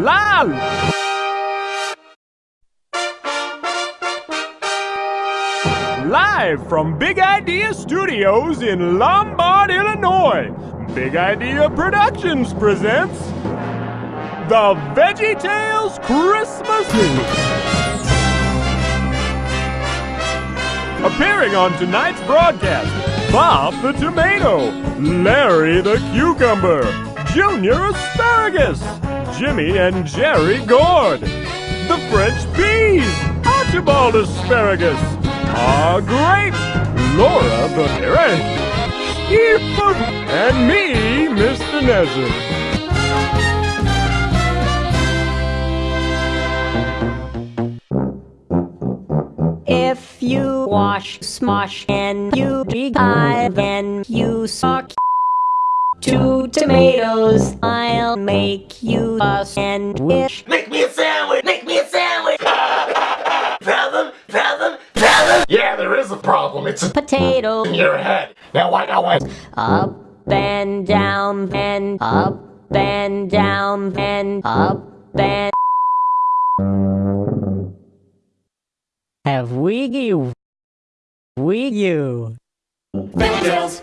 Lal! Live from Big Idea Studios in Lombard, Illinois, Big Idea Productions presents The Veggie Tales Christmas Eve. Appearing on tonight's broadcast, Bob the Tomato, Larry the Cucumber, Junior Asparagus, Jimmy and Jerry Gourd, the French Peas, Archibald Asparagus, Ah Grape, Laura the Skip, and me, Mr. Nezzer. If you wash, smosh, and you jive, then you suck two tomatoes, I'll make you a sandwich. Make me a sandwich! Make me a sandwich! problem? Problem? Problem? Yeah, there is a problem. It's a Potato in your head. Now I know it. up and down and up and down and up and. Have we you? We you? VeggieTales.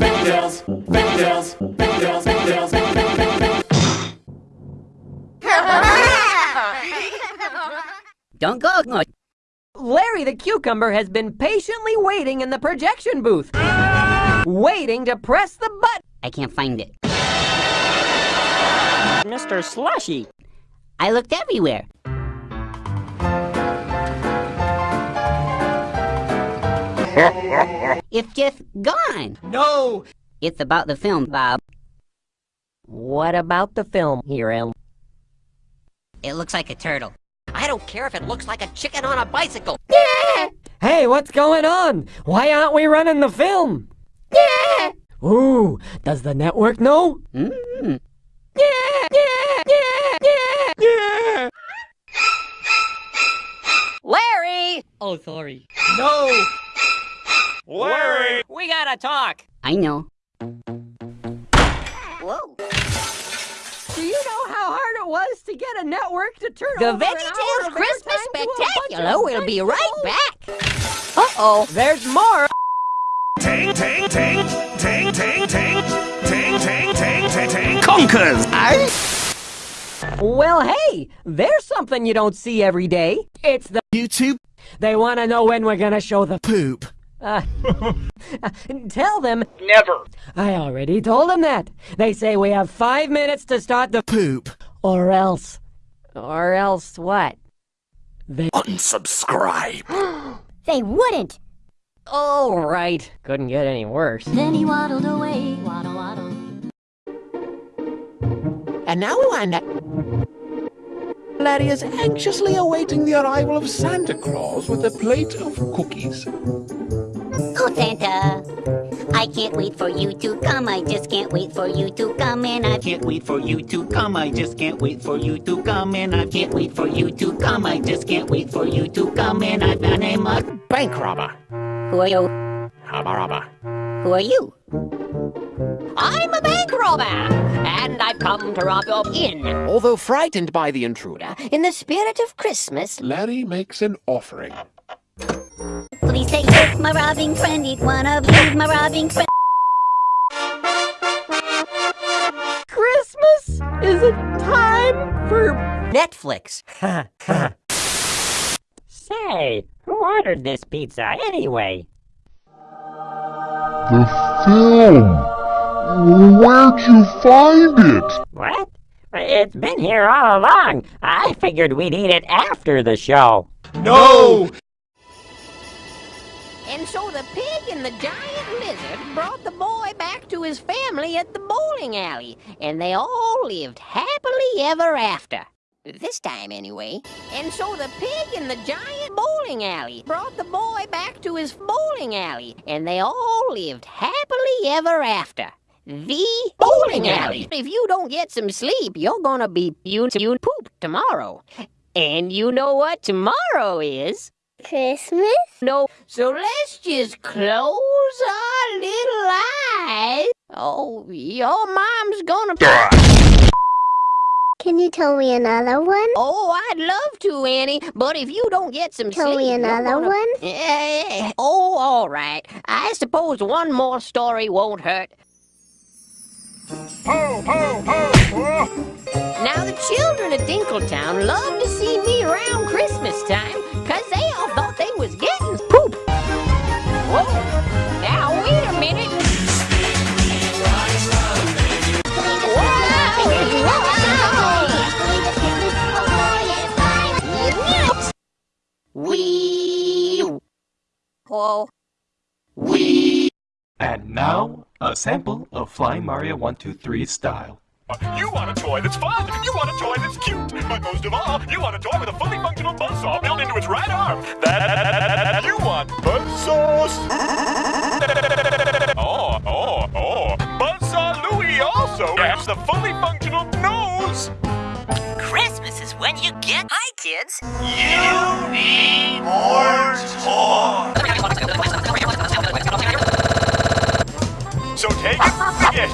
Don't go, no. Larry the Cucumber has been patiently waiting in the projection booth. Waiting to press the button. I can't find it. Mr. Slushy. I looked everywhere. it's just gone. No! It's about the film, Bob. What about the film, Hero? It looks like a turtle. I don't care if it looks like a chicken on a bicycle. Hey, what's going on? Why aren't we running the film? Yeah! Ooh, does the network know? Mm. Larry! Oh, sorry. No! Larry! We gotta talk. I know. Whoa. Do you know how hard it was to get a network to turn The over an hour VeggieTales Christmas airtime to a bunch Spectacular of will be right back. Uh-oh. There's more. Ting, ting, ting, ting, ting, ting, ting, ting, ting, ting, ting. Conkers! Eh? Well, hey, there's something you don't see every day. It's the YouTube They want to know when we're gonna show the poop. Uh, tell them. Never. I already told them that. They say we have five minutes to start the Poop. or else. Or else what? They unsubscribe. They wouldn't. All right. Couldn't get any worse. Then he waddled away, waddle, waddle. And now we find out. Larry is anxiously awaiting the arrival of Santa Claus with a plate of cookies. Oh, Santa. I can't wait for you to come. I just can't wait for you to come. And I can't wait for you to come. I just can't wait for you to come. And I can't wait for you to come. I just can't wait for you to come. And I've got a mug. Bank robber. Who are you? Hubba rubber. Who are you? I'm a bank robber, and I've come to rob your inn. Although frightened by the intruder, In the spirit of Christmas, Larry makes an offering. Please take this, my robbing friend. Eat one of these, my robbing friend. Christmas is a time for. Netflix. Say, who ordered this pizza anyway? The film! Where'd you find it? What? It's been here all along. I figured we'd eat it after the show. No! And so the pig and the giant lizard brought the boy back to his family at the bowling alley, and they all lived happily ever after. This time, anyway. And so the pig and the giant bowling alley brought the boy back to his bowling alley, and they all lived happily ever after. The bowling alley. If you don't get some sleep, you're gonna be you you poop tomorrow. And you know what tomorrow is? Christmas? No, so let's just close our little eyes. Oh, your mom's gonna. Can you tell me another one? Oh, I'd love to, Annie, but if you don't get some Tell sleep, me another gonna- one? Eh, oh, all right. I suppose one more story won't hurt. Ho, ho, ho! Now, the children of Dinkletown love to Whoa. And now, a sample of Flying Mario 123 style. You want a toy that's fun. You want a toy that's cute. But most of all, you want a toy with a fully functional buzzsaw built into its right arm. That you want buzzsaws. oh, oh, oh. Buzzsaw Louie also has the fully functional nose. Christmas is when you get. Hi, kids. You need more toys. So take it. From the get